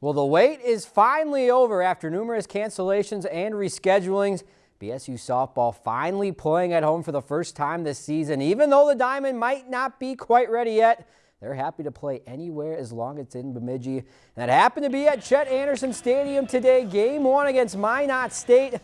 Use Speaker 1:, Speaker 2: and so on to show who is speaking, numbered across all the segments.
Speaker 1: Well, the wait is finally over after numerous cancellations and reschedulings. BSU softball finally playing at home for the first time this season. Even though the Diamond might not be quite ready yet, they're happy to play anywhere as long as it's in Bemidji. And that happened to be at Chet Anderson Stadium today. Game one against Minot State.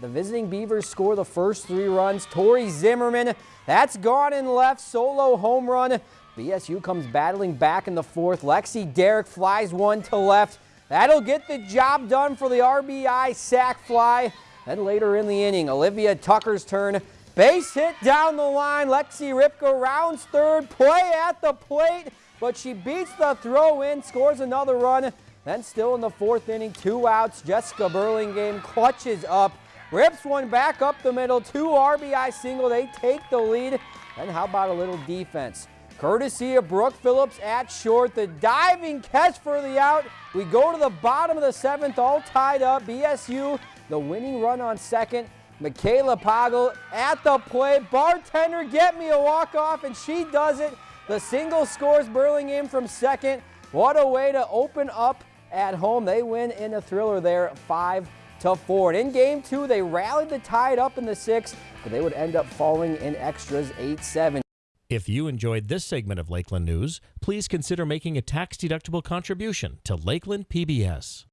Speaker 1: The visiting Beavers score the first three runs. Tori Zimmerman, that's gone and left. Solo home run. BSU comes battling back in the fourth. Lexi Derrick flies one to left. That'll get the job done for the RBI sac fly. Then later in the inning, Olivia Tucker's turn. Base hit down the line. Lexi Ripka rounds third. Play at the plate, but she beats the throw in, scores another run. Then still in the fourth inning, two outs. Jessica Burlingame clutches up, rips one back up the middle. Two RBI single. They take the lead. Then how about a little defense? Courtesy of Brooke Phillips at short. The diving catch for the out. We go to the bottom of the seventh, all tied up. BSU, the winning run on second. Michaela Poggle at the plate. Bartender, get me a walk-off, and she does it. The single scores Burlingame from second. What a way to open up at home. They win in a thriller there, 5 to 4. And in game two, they rallied tie it up in the sixth, but they would end up falling in extras 8-7.
Speaker 2: If you enjoyed this segment of Lakeland News, please consider making a tax-deductible contribution to Lakeland PBS.